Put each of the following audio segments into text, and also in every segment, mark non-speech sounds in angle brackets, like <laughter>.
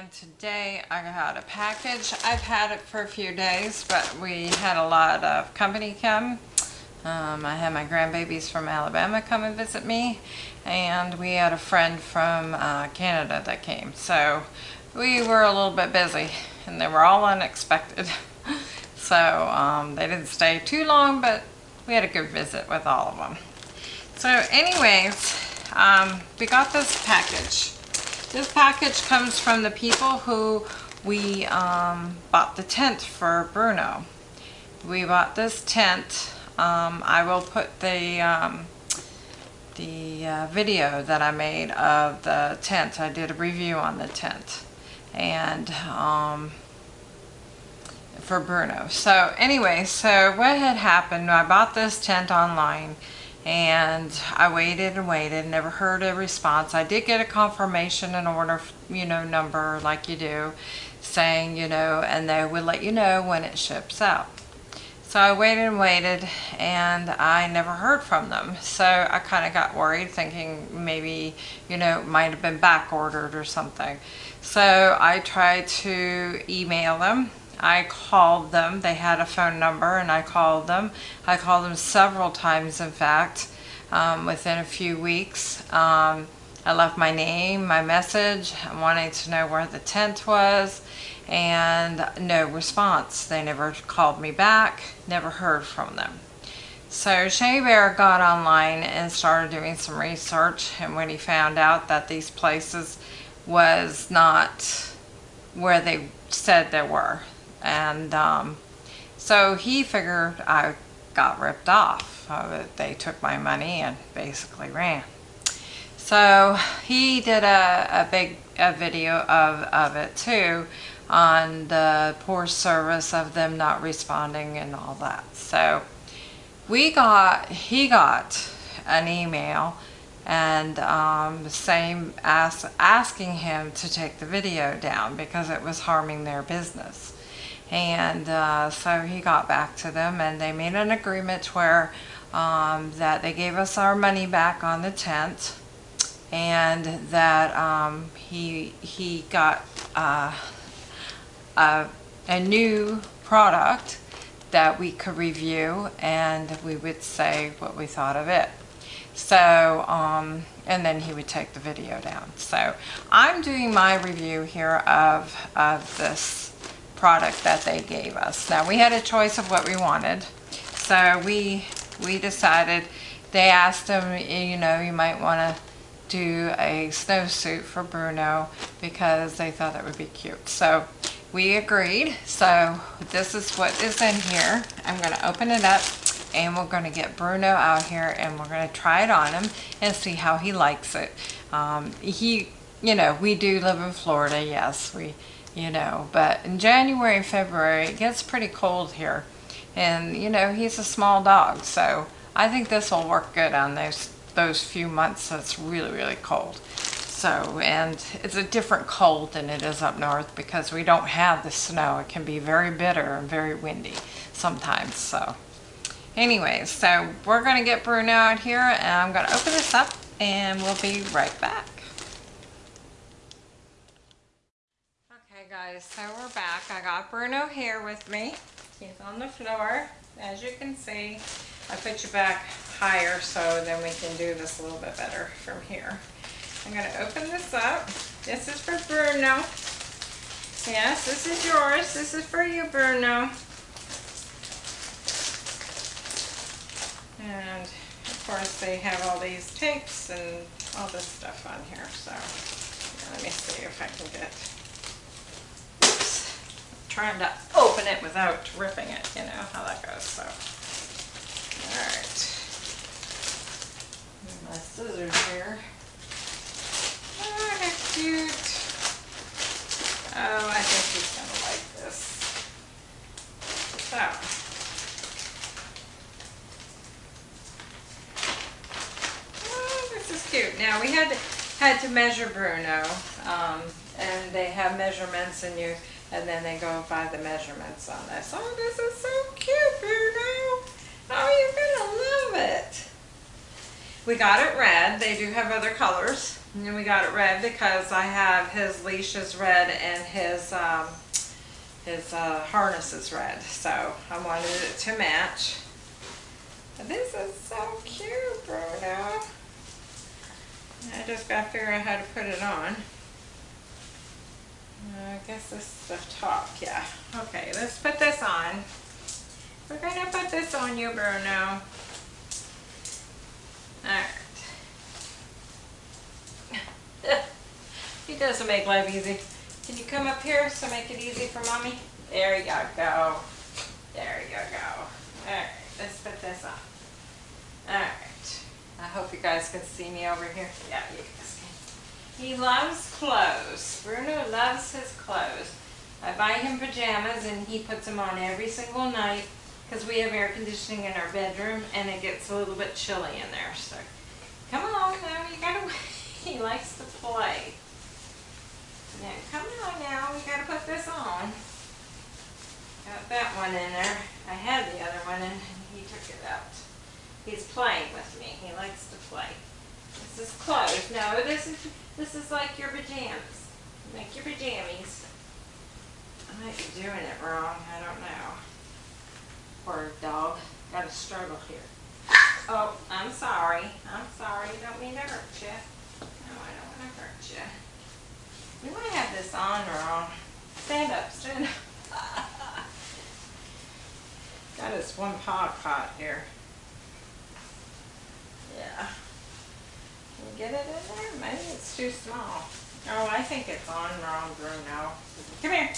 and today I got a package. I've had it for a few days, but we had a lot of company come. Um, I had my grandbabies from Alabama come and visit me, and we had a friend from uh, Canada that came. So we were a little bit busy, and they were all unexpected. <laughs> so um, they didn't stay too long, but we had a good visit with all of them. So anyways, um, we got this package. This package comes from the people who we um, bought the tent for Bruno. We bought this tent. Um, I will put the um, the uh, video that I made of the tent. I did a review on the tent and um, for Bruno. So anyway, so what had happened, I bought this tent online and I waited and waited, never heard a response. I did get a confirmation and order, you know, number like you do, saying, you know, and they would let you know when it ships out. So I waited and waited and I never heard from them. So I kind of got worried thinking maybe, you know, might have been back ordered or something. So I tried to email them I called them. They had a phone number and I called them. I called them several times, in fact, um, within a few weeks. Um, I left my name, my message, wanting to know where the tent was, and no response. They never called me back, never heard from them. So Shea Bear got online and started doing some research, and when he found out that these places was not where they said they were, and um, so he figured I got ripped off. Uh, they took my money and basically ran. So he did a, a big a video of, of it too on the poor service of them not responding and all that. So we got, he got an email and um, same as asking him to take the video down because it was harming their business. And uh, so he got back to them and they made an agreement where um, that they gave us our money back on the tent and that um, he, he got uh, a, a new product that we could review and we would say what we thought of it. So, um, and then he would take the video down. So I'm doing my review here of, of this product that they gave us. Now we had a choice of what we wanted. So we, we decided, they asked him, you know, you might want to do a snowsuit for Bruno because they thought that would be cute. So we agreed. So this is what is in here. I'm going to open it up and we're going to get Bruno out here and we're going to try it on him and see how he likes it. Um, he, you know, we do live in Florida. Yes, we you know, but in January and February, it gets pretty cold here. And, you know, he's a small dog, so I think this will work good on those, those few months that's really, really cold. So, and it's a different cold than it is up north because we don't have the snow. It can be very bitter and very windy sometimes, so. Anyways, so we're gonna get Bruno out here and I'm gonna open this up and we'll be right back. Okay guys, so we're back. I got Bruno here with me. He's on the floor. As you can see, I put you back higher so then we can do this a little bit better from here. I'm going to open this up. This is for Bruno. Yes, this is yours. This is for you, Bruno. And of course they have all these tapes and all this stuff on here. So let me see if I can get trying to open it without ripping it, you know how that goes, so. Alright. My scissors here. Oh, cute. Oh, I think he's gonna like this. So. Oh, this is cute. Now we had to, had to measure Bruno, um, and they have measurements and you And then they go by the measurements on this. Oh, this is so cute, Bruno. Oh, you're gonna love it. We got it red. They do have other colors. And we got it red because I have his leashes red and his um, his uh, harness is red. So I wanted it to match. This is so cute, Bruno. I just got to figure out how to put it on. I guess this is the top, yeah. Okay, let's put this on. We're gonna put this on you, Bruno. Alright. He doesn't make life easy. Can you come up here so make it easy for mommy? There you go. There you go. Alright, let's put this on. Alright. I hope you guys can see me over here. Yeah, you guys can. He loves clothes. Bruno loves his clothes. I buy him pajamas and he puts them on every single night because we have air conditioning in our bedroom and it gets a little bit chilly in there. So come along now, you gotta, <laughs> he likes to play. Now come on now, we gotta put this on. Got that one in there. I had the other one and he took it out. He's playing with me. He likes to play. This is clothes. No, this is this is like your pajamas. Like your pajamas. I might be doing it wrong. I don't know. Poor dog. Got a struggle here. Oh, I'm sorry. I'm sorry. Don't mean to hurt you. No, I don't want to hurt you. We might have this on wrong. Stand up. Stand up. <laughs> Got his one paw caught here. Yeah. Can you get it in there? Maybe it's too small. Oh, I think it's on wrong, room now. Come here.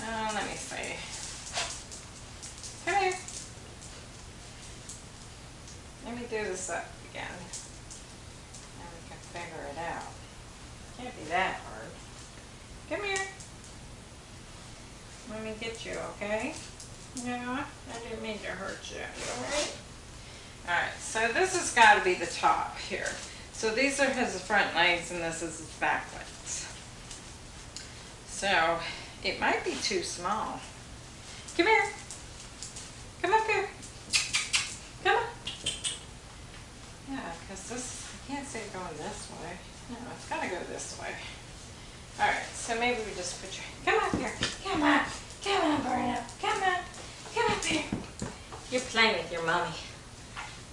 Oh, let me see. Come here. Let me do this up again. And we can figure it out. Can't be that hard. Come here. Let me get you, okay? Yeah, I didn't mean to hurt you. You alright? Alright, so this has got to be the top here. So these are his front legs and this is his back legs. So it might be too small. Come here. Come up here. Come on. Yeah, because this, I can't see it going this way. No, it's got to go this way. Alright, so maybe we just put your, come up here. Come on. Come on, Bruno. Come on. Come up here. You're playing with your mommy.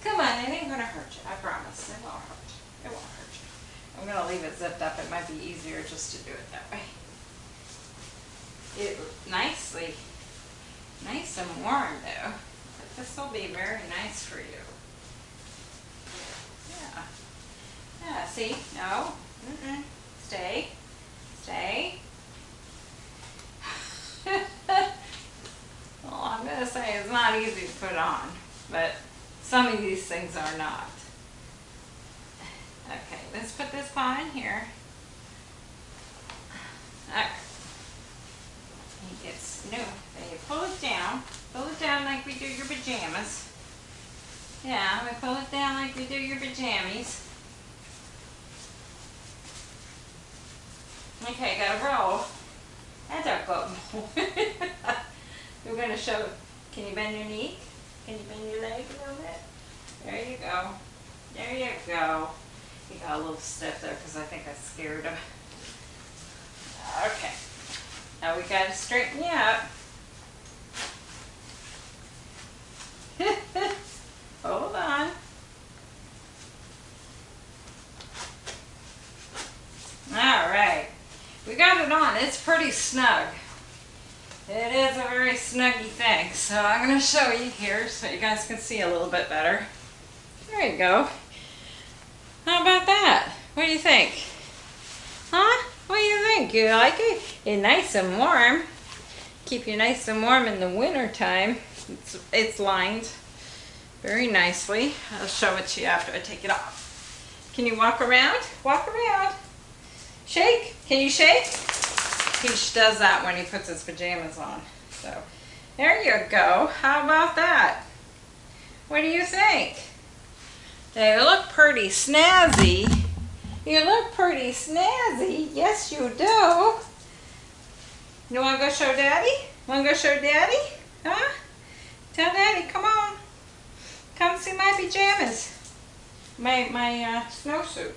Come on, it ain't gonna hurt you. I promise. It won't hurt. It won't hurt you. I'm gonna leave it zipped up. It might be easier just to do it that way. It nicely, nice and warm though. This will be very nice for you. Yeah. Yeah, see? No. Mm-mm. Stay. Stay. <laughs> well, I'm going to say it's not easy to put on, but some of these things are not. Okay, let's put this paw in here. Okay. He gets. Then you pull it down. Pull it down like we do your pajamas. Yeah, we pull it down like we do your pajamas. Okay, gotta roll. That's our go. We're gonna show, can you bend your knee? Can you bend your leg a little bit? There you go. There you go. He got a little stiff there because I think I scared him. <laughs> Okay. Now we gotta straighten you up. Hold on. All right. We got it on. It's pretty snug. It is a very snuggy thing. So I'm going to show you here so you guys can see a little bit better. There you go. How about that? What do you think? Huh? What do you think? You like it? It's nice and warm. Keep you nice and warm in the winter time. It's, it's lined very nicely. I'll show it to you after I take it off. Can you walk around? Walk around. Shake. Can you shake? He does that when he puts his pajamas on. So there you go. How about that? What do you think? They look pretty snazzy. You look pretty snazzy. Yes, you do. You wanna go show daddy? Wanna go show daddy? Huh? Tell daddy, come on. Come see my pajamas. My, my uh, snowsuit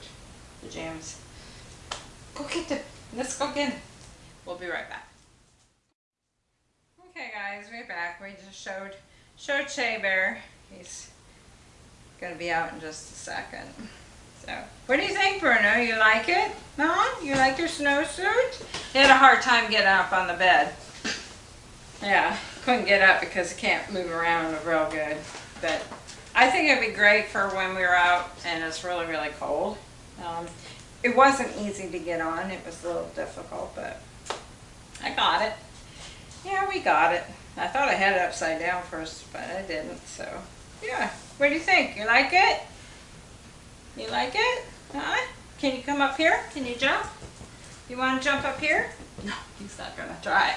pajamas. Go get them. Let's go get them. We'll be right back. Okay guys, we're back. We just showed, showed Shea Bear. He's gonna be out in just a second. So, what do you think, Bruno? You like it? No? You like your snowsuit? He had a hard time getting up on the bed. Yeah, couldn't get up because he can't move around real good. But I think it'd be great for when we were out and it's really, really cold. Um, it wasn't easy to get on. It was a little difficult, but I got it. Yeah, we got it. I thought I had it upside down first, but I didn't. So, yeah. What do you think? You like it? You like it? Huh? Can you come up here? Can you jump? You want to jump up here? No, he's not going to try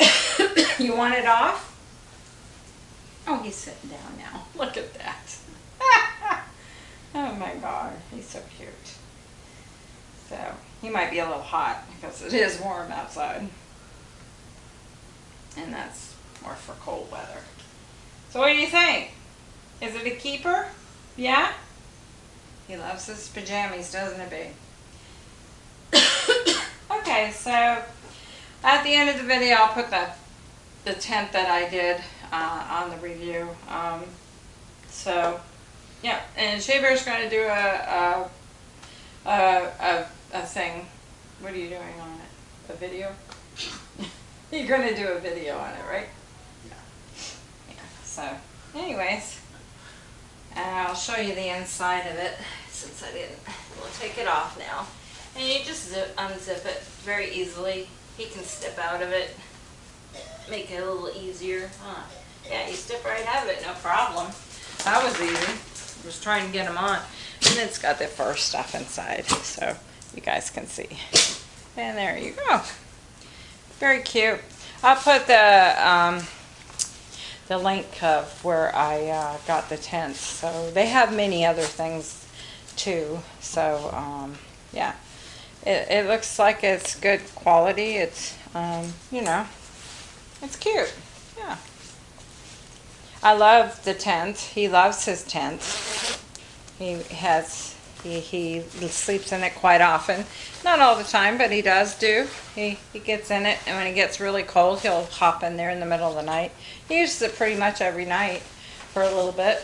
it. <coughs> you want it off? Oh, he's sitting down now. Look at that. <laughs> oh my God, he's so cute. So, he might be a little hot because it is warm outside. And that's more for cold weather. So what do you think? Is it a keeper? Yeah? He loves his pajamas, doesn't it, be? <coughs> okay, so at the end of the video, I'll put the, the tent that I did uh, on the review. Um, so, yeah, and Shea Bear's going to do a, a, a, a, a thing. What are you doing on it? A video? <laughs> You're going to do a video on it, right? Yeah. Yeah, so, anyways, uh, I'll show you the inside of it since I didn't. We'll take it off now. And you just zip, unzip it very easily. He can step out of it. Make it a little easier. Huh. Yeah, you step right out of it, no problem. That was easy. Just trying to get him on. And it's got the fur stuff inside, so you guys can see. And there you go. Very cute. I'll put the um, the link of where I uh, got the tents. So they have many other things too. So um, yeah, it, it looks like it's good quality. It's um, you know, it's cute. Yeah. I love the tent. He loves his tent. He has he, he sleeps in it quite often. Not all the time, but he does do. He, he gets in it, and when it gets really cold, he'll hop in there in the middle of the night. He uses it pretty much every night for a little bit.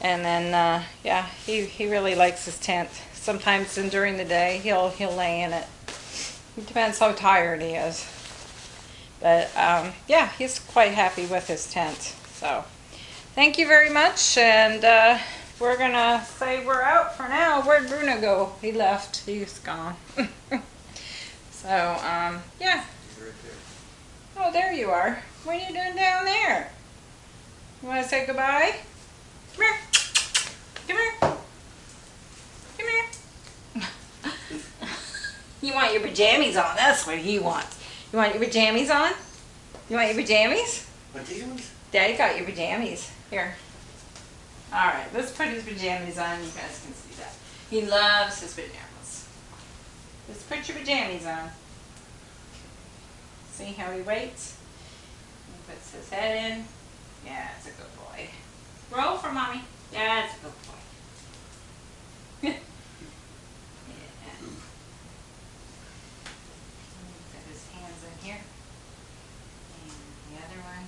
And then, uh, yeah, he, he really likes his tent. Sometimes in, during the day, he'll, he'll lay in it. It depends how tired he is. But, um, yeah, he's quite happy with his tent. So, thank you very much, and... Uh, we're gonna say we're out for now. Where'd Bruno go? He left. He's gone. <laughs> so, um, yeah. He's right there. Oh, there you are. What are you doing down there? You want to say goodbye? Come here. Come here. Come here. <laughs> you want your pajamas on. That's what he wants. You want your pajamas on? You want your pajamas? Pajamas? Daddy got your pajamas. Here. Alright, let's put his pajamas on. You guys can see that. He loves his pajamas. Let's put your pajamas on. See how he waits? He puts his head in. Yeah, it's a good boy. Roll for mommy. Yeah, it's a good boy. <laughs> yeah. Put his hands in here. And the other one.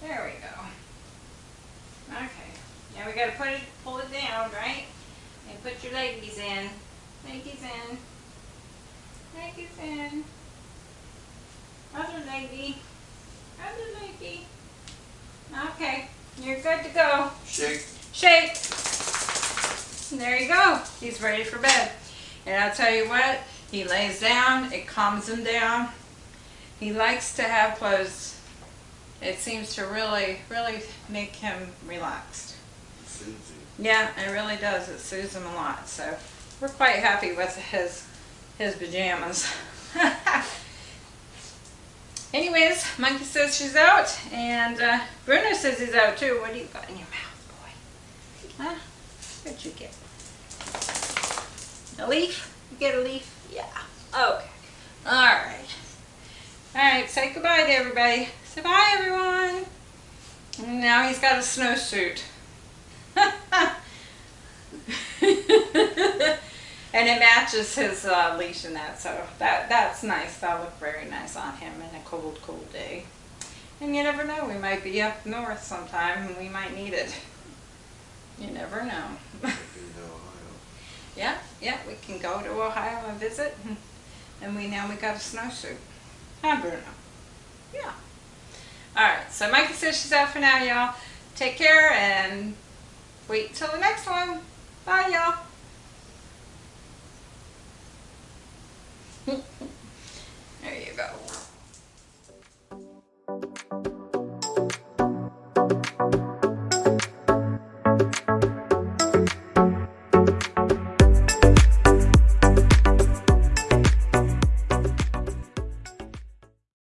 There we go. Okay. Now we gotta put it, pull it down, right? And put your leggies in. Leggies in. Leggies in. Other leggy. Other leggy. Okay. You're good to go. Shake. Shake. There you go. He's ready for bed. And I'll tell you what, he lays down, it calms him down. He likes to have clothes. It seems to really, really make him relaxed. Susie. Yeah, it really does. It soothes him a lot. So we're quite happy with his his pajamas. <laughs> Anyways, Monkey says she's out, and uh, Bruno says he's out too. What do you got in your mouth, boy? Huh? What'd you get? A leaf? You get a leaf? Yeah. Okay. All right. All right, say goodbye to everybody. Say bye, everyone. And now he's got a snowsuit. And it matches his uh, leash and that, so that that's nice. That'll look very nice on him in a cold, cold day. And you never know, we might be up north sometime and we might need it. You never know. <laughs> Yeah, yeah, we can go to Ohio and visit, <laughs> and we now we got a snowsuit. Hi, Bruno? Yeah. All right, so Mikey says she's out for now, y'all. Take care and wait till the next one. Bye, y'all.